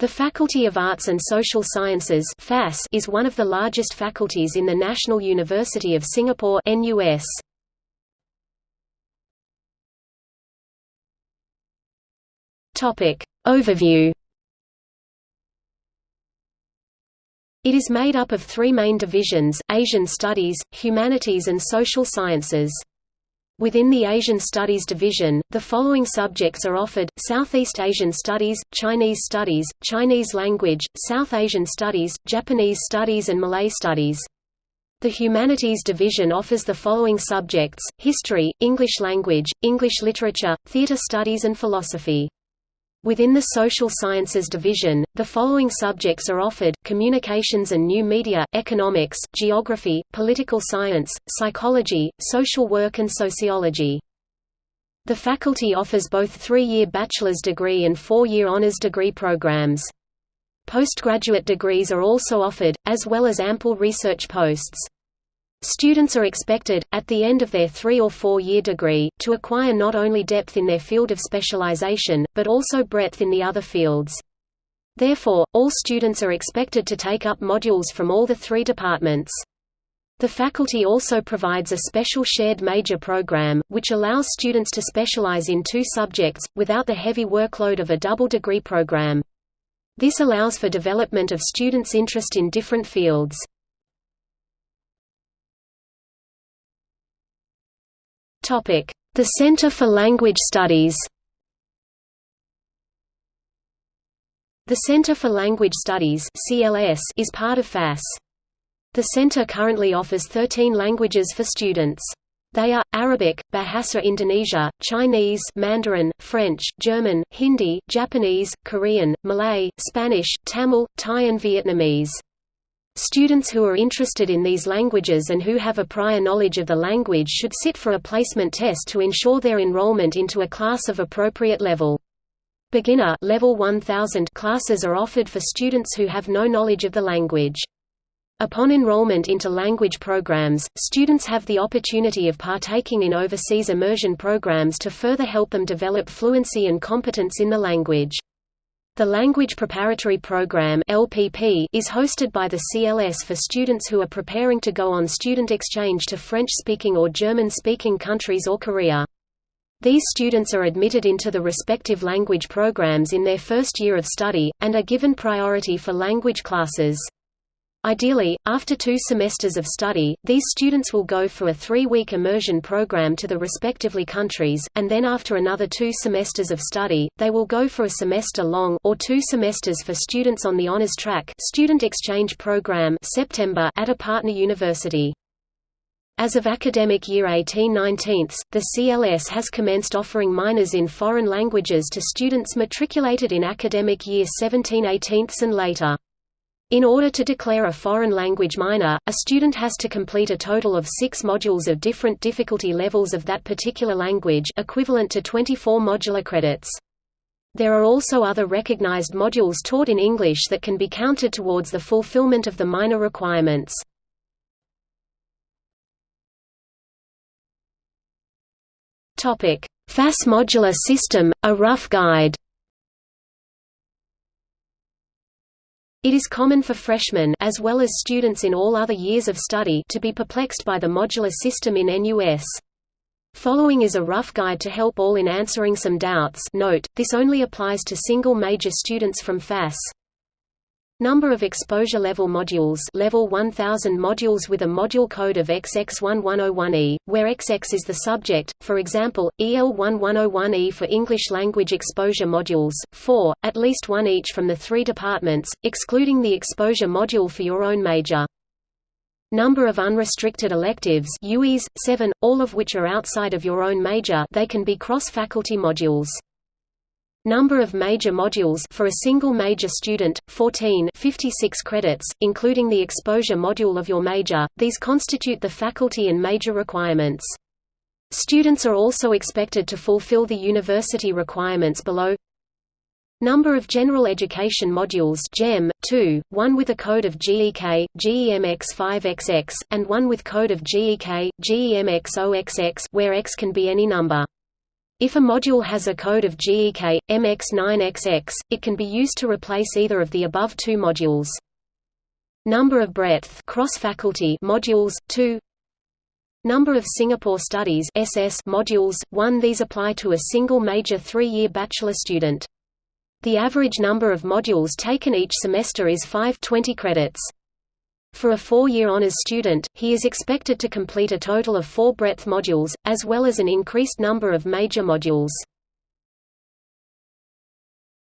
The Faculty of Arts and Social Sciences is one of the largest faculties in the National University of Singapore NUS. Overview It is made up of three main divisions, Asian Studies, Humanities and Social Sciences. Within the Asian Studies division, the following subjects are offered, Southeast Asian Studies, Chinese Studies, Chinese Language, South Asian Studies, Japanese Studies and Malay Studies. The Humanities division offers the following subjects, History, English Language, English Literature, Theatre Studies and Philosophy. Within the Social Sciences division, the following subjects are offered, Communications and New Media, Economics, Geography, Political Science, Psychology, Social Work and Sociology. The faculty offers both three-year bachelor's degree and four-year honors degree programs. Postgraduate degrees are also offered, as well as ample research posts. Students are expected, at the end of their three- or four-year degree, to acquire not only depth in their field of specialization, but also breadth in the other fields. Therefore, all students are expected to take up modules from all the three departments. The faculty also provides a special shared major program, which allows students to specialize in two subjects, without the heavy workload of a double degree program. This allows for development of students' interest in different fields. The Center for Language Studies The Center for Language Studies is part of FAS. The center currently offers 13 languages for students. They are, Arabic, Bahasa Indonesia, Chinese Mandarin, French, German, Hindi, Japanese, Korean, Malay, Spanish, Tamil, Thai and Vietnamese. Students who are interested in these languages and who have a prior knowledge of the language should sit for a placement test to ensure their enrollment into a class of appropriate level. Beginner level 1000 classes are offered for students who have no knowledge of the language. Upon enrollment into language programs, students have the opportunity of partaking in overseas immersion programs to further help them develop fluency and competence in the language. The Language Preparatory Program (LPP) is hosted by the CLS for students who are preparing to go on student exchange to French-speaking or German-speaking countries or Korea. These students are admitted into the respective language programs in their first year of study, and are given priority for language classes. Ideally, after two semesters of study, these students will go for a three-week immersion program to the respectively countries, and then after another two semesters of study, they will go for a semester-long or two semesters for students on the honors track student exchange program September at a partner university. As of academic year 18-19, the CLS has commenced offering minors in foreign languages to students matriculated in academic year 17-18 and later. In order to declare a foreign language minor, a student has to complete a total of six modules of different difficulty levels of that particular language equivalent to 24 modular credits. There are also other recognized modules taught in English that can be counted towards the fulfillment of the minor requirements. FAS modular system, a rough guide It is common for freshmen as well as students in all other years of study to be perplexed by the modular system in NUS. Following is a rough guide to help all in answering some doubts note, this only applies to single major students from FAS. Number of exposure level modules level 1000 modules with a module code of XX1101E, where XX is the subject, for example, EL1101E for English language exposure modules, 4, at least one each from the three departments, excluding the exposure module for your own major. Number of unrestricted electives UEs, 7, all of which are outside of your own major they can be cross-faculty modules. Number of major modules for a single major student 14 56 credits including the exposure module of your major. These constitute the faculty and major requirements. Students are also expected to fulfill the university requirements below. Number of General Education Modules GEM, 2, one with a code of GEK, GEMX5XX, and one with code of GEK, GEMX0XX where X can be any number. If a module has a code of GEK, MX9XX, it can be used to replace either of the above two modules. Number of breadth cross-faculty modules 2 Number of Singapore Studies SS modules 1 These apply to a single major 3-year bachelor student. The average number of modules taken each semester is 520 credits. For a four-year honors student, he is expected to complete a total of four breadth modules, as well as an increased number of major modules.